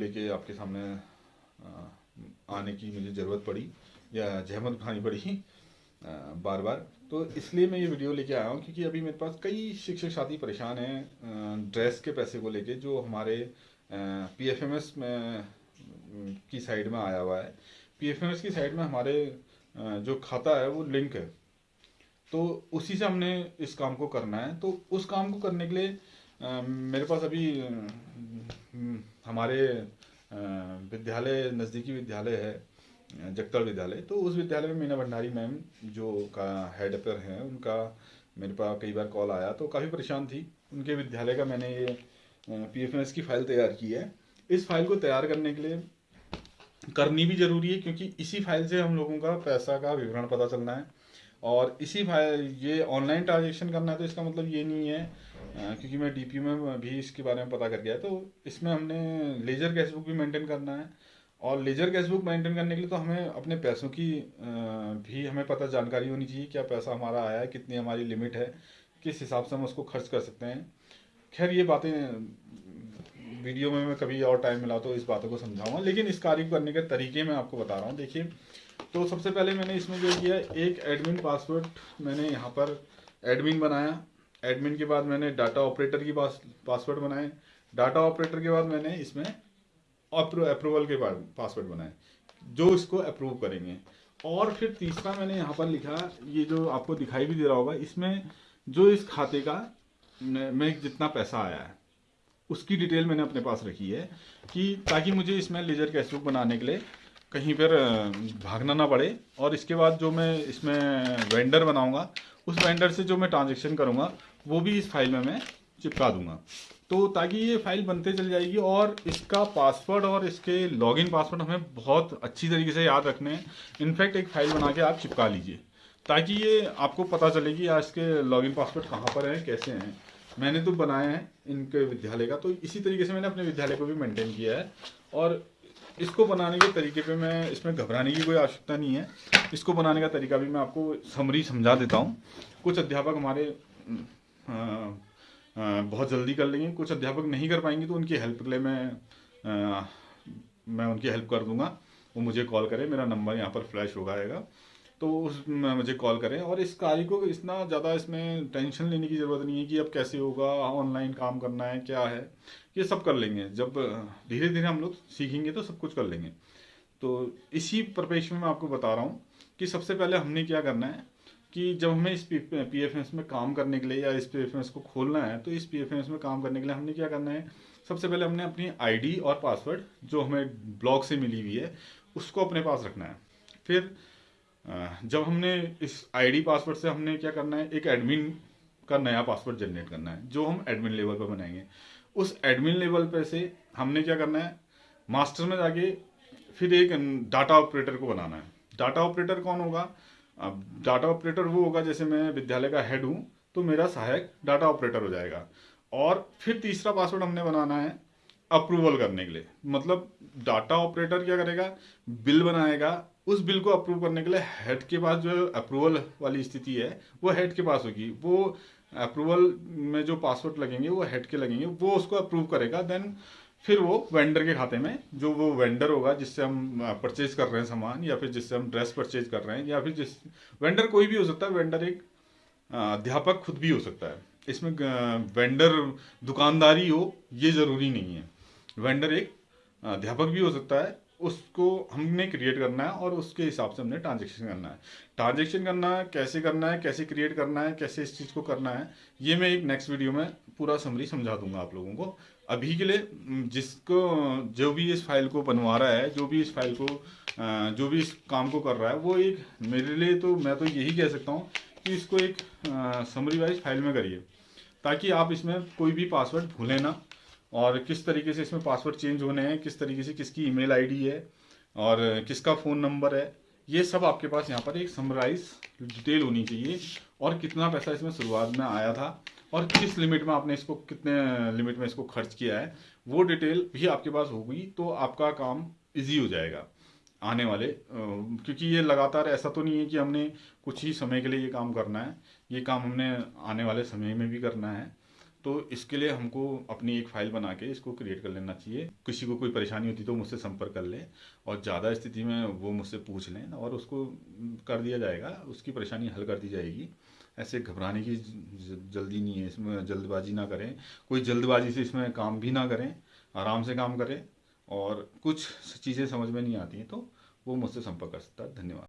लेके आपके सामने आने की मुझे ज़रूरत पड़ी या जहमत उठानी पड़ी बार बार तो इसलिए मैं ये वीडियो लेके आया हूँ क्योंकि अभी मेरे पास कई शिक्षक साथी परेशान हैं ड्रेस के पैसे को लेके जो हमारे पी एफ़ एम एस में की साइड में आया हुआ है। पी एफ़ एम एस की साइड में हमारे जो खाता है वो लिंक है। तो उसी से हमने इस काम को करना है। तो उस काम को करने के लिए मेरे पास अभी हमारे विद्यालय, नज़दीकी विद्यालय है, जगतल विद्यालय। तो उस विद्यालय में मीना भंडारी मैम जो का हेड पर हैं, उनका मेरे पास कई बार कॉल आया तो काफ़ी परेशान थी। उनके विद्यालय का मैंने ये पी एफ़ की फ़ाइल तैयार की है। इस फ़ाइल को तैयार करने के लिए करनी भी ज़रूरी है क्योंकि इसी फ़ाइल से हम लोगों का पैसा का विवरण पता चलना है। और इसी फ़ाइल ये ऑनलाइन ट्रांजेक्शन करना है तो इसका मतलब ये नहीं है क्योंकि मैं डी में भी इसके बारे में पता कर गया तो इसमें हमने लेजर कैश बुक भी मेंटेन करना है। और लेजर कैश बुक मेंटेन करने के लिए तो हमें अपने पैसों की भी हमें पता, जानकारी होनी चाहिए क्या पैसा हमारा आया है, कितनी हमारी लिमिट है, किस हिसाब से हम उसको खर्च कर सकते हैं। खैर, ये बातें वीडियो में मैं कभी और टाइम मिला तो इस बातों को समझाऊँगा, लेकिन इस कार्य को करने के तरीके मैं आपको बता रहा हूँ। देखिए तो सबसे पहले मैंने इसमें जो किया, एक एडमिन पासवर्ड मैंने यहाँ पर एडमिन बनाया। एडमिन के बाद मैंने डाटा ऑपरेटर की पास, पासवर्ड बनाए। डाटा ऑपरेटर के बाद मैंने इसमें अप्रूवल के बाद पासवर्ड बनाए, जो इसको अप्रूव करेंगे। और फिर तीसरा मैंने यहाँ पर लिखा, ये जो आपको दिखाई भी दे रहा होगा, इसमें जो इस खाते का में जितना पैसा आया है, उसकी डिटेल मैंने अपने पास रखी है कि ताकि मुझे इसमें लेजर कैश बुक बनाने के लिए कहीं पर भागना ना पड़े। और इसके बाद जो मैं इसमें वेंडर बनाऊँगा, उस वेंडर से जो मैं ट्रांजेक्शन करूँगा वो भी इस फ़ाइल में मैं चिपका दूँगा। तो ताकि ये फ़ाइल बनते चल जाएगी और इसका पासवर्ड और इसके लॉगिन पासवर्ड हमें बहुत अच्छी तरीके से याद रखने हैं। इनफैक्ट एक फ़ाइल बना के आप चिपका लीजिए, ताकि ये आपको पता चले कि आज के लॉगिन पासवर्ड कहाँ पर हैं, कैसे हैं। मैंने तो बनाया है इनके विद्यालय का तो इसी तरीके से मैंने अपने विद्यालय को भी मेंटेन किया है। और इसको बनाने के तरीके पे मैं, इसमें घबराने की कोई आवश्यकता नहीं है। इसको बनाने का तरीका भी मैं आपको समरी समझा देता हूँ। कुछ अध्यापक हमारे बहुत जल्दी कर लेंगे। कुछ अध्यापक नहीं कर पाएँगे तो उनकी हेल्प के लिए मैं मैं उनकी हेल्प कर दूँगा। वो मुझे कॉल करें, मेरा नंबर यहाँ पर फ्लैश होगा आएगा। तो उस मुझे कॉल करें और इस कार्य को इतना ज़्यादा इसमें टेंशन लेने की ज़रूरत नहीं है कि अब कैसे होगा, ऑनलाइन काम करना है, क्या है, ये सब कर लेंगे। जब धीरे धीरे हम लोग सीखेंगे तो सब कुछ कर लेंगे। तो इसी परिपेक्ष में मैं आपको बता रहा हूँ कि सबसे पहले हमने क्या करना है कि जब हमें इस पी एफ़ में काम करने के लिए या इस पी एफ़ को खोलना है तो इस पी एफ़ में काम करने के लिए हमने क्या करना है? सबसे पहले हमने अपनी आईडी और पासवर्ड जो हमें ब्लॉग से मिली हुई है, उसको अपने पास रखना है। फिर जब हमने इस आईडी पासवर्ड से हमने क्या करना है? एक एडमिन का नया पासवर्ड जनरेट करना है, जो हम एडमिन लेवल पर बनाएँगे। उस एडमिन लेवल पर से हमने क्या करना है? मास्टर में जाके फिर एक डाटा ऑपरेटर को बनाना है। डाटा ऑपरेटर कौन होगा? अब डाटा ऑपरेटर वो होगा जैसे मैं विद्यालय का हेड हूँ तो मेरा सहायक डाटा ऑपरेटर हो जाएगा। और फिर तीसरा पासवर्ड हमने बनाना है अप्रूवल करने के लिए। मतलब डाटा ऑपरेटर क्या करेगा? बिल बनाएगा। उस बिल को अप्रूव करने के लिए हेड के पास जो अप्रूवल वाली स्थिति है, वो हेड के पास होगी। वो अप्रूवल में जो पासवर्ड लगेंगे, वो हेड के लगेंगे। वो उसको अप्रूव करेगा देन फिर वो वेंडर के खाते में, जो वो वेंडर होगा, जिससे हम परचेज कर रहे हैं सामान, या फिर जिससे हम ड्रेस परचेज कर रहे हैं, या फिर जिस वेंडर कोई भी हो सकता है वेंडर एक अध्यापक खुद भी हो सकता है। इसमें वेंडर दुकानदारी हो, ये ज़रूरी नहीं है। वेंडर एक अध्यापक भी हो सकता है, उसको हमने क्रिएट करना है, और उसके हिसाब से हमने ट्रांजेक्शन करना है। ट्रांजेक्शन करना है, कैसे करना है, कैसे क्रिएट करना है, कैसे इस चीज़ को करना है, ये मैं एक नेक्स्ट वीडियो में पूरा समरी समझा दूँगा आप लोगों को। अभी के लिए जिसको, जो भी इस फ़ाइल को बनवा रहा है, जो भी इस फ़ाइल को जो भी इस काम को कर रहा है, वो एक, मेरे लिए तो मैं तो यही कह सकता हूँ कि इसको एक समरी वाइज फ़ाइल में करिए। ताकि आप इसमें कोई भी पासवर्ड भूलें ना, और किस तरीके से इसमें पासवर्ड चेंज होने हैं, किस तरीके से किसकी ईमेल आईडी है, और किसका फ़ोन नंबर है, ये सब आपके पास यहाँ पर एक समराइज डिटेल होनी चाहिए। और कितना पैसा इसमें शुरुआत में आया था और किस लिमिट में आपने इसको, कितने लिमिट में इसको खर्च किया है, वो डिटेल भी आपके पास होगी तो आपका काम इजी हो जाएगा आने वाले क्योंकि ये लगातार ऐसा तो नहीं है कि हमने कुछ ही समय के लिए ये काम करना है, ये काम हमने आने वाले समय में भी करना है तो इसके लिए हमको अपनी एक फ़ाइल बना के इसको क्रिएट कर लेना चाहिए। किसी को कोई परेशानी होती तो मुझसे संपर्क कर ले और ज़्यादा स्थिति में वो मुझसे पूछ लें और उसको कर दिया जाएगा, उसकी परेशानी हल कर दी जाएगी। ऐसे घबराने की जल्दी नहीं है, इसमें जल्दबाजी ना करें। कोई जल्दबाजी से इसमें काम भी ना करें, आराम से काम करें और कुछ चीज़ें समझ में नहीं आती हैं तो वो मुझसे संपर्क कर सकता है। धन्यवाद।